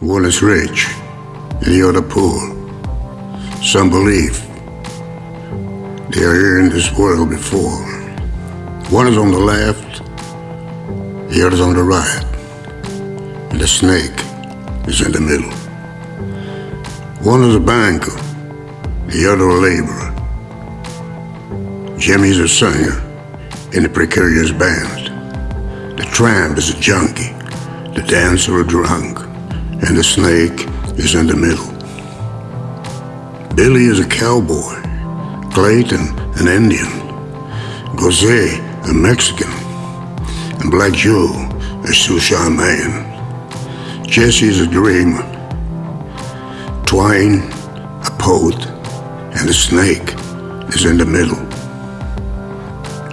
One is rich, and the other poor. Some believe they are here in this world before. One is on the left, the other is on the right, and the snake is in the middle. One is a banker, the other a laborer. Jimmy's a singer in a precarious band. The tramp is a junkie, the dancer a drunk, and the snake is in the middle. Billy is a cowboy, Clayton an Indian, Jose a Mexican, and Black Joe a Sushan man. Jesse is a dreamer, Twine a poet, and the snake is in the middle.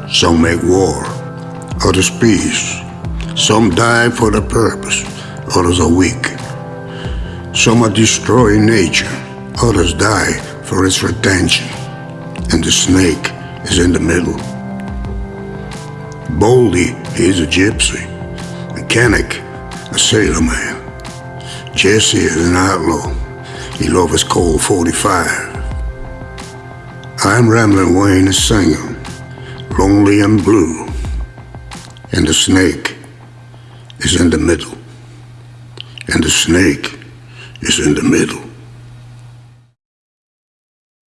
Some make war, others peace. Some die for the purpose, others are weak. Some are destroying nature, others die for its retention. And the snake is in the middle. Baldy, is a gypsy. Mechanic, a sailor man. Jesse is an outlaw. He loves his Colt 45. I'm Ramblin' Wayne, a singer lonely and blue, and the snake is in the middle, and the snake is in the middle.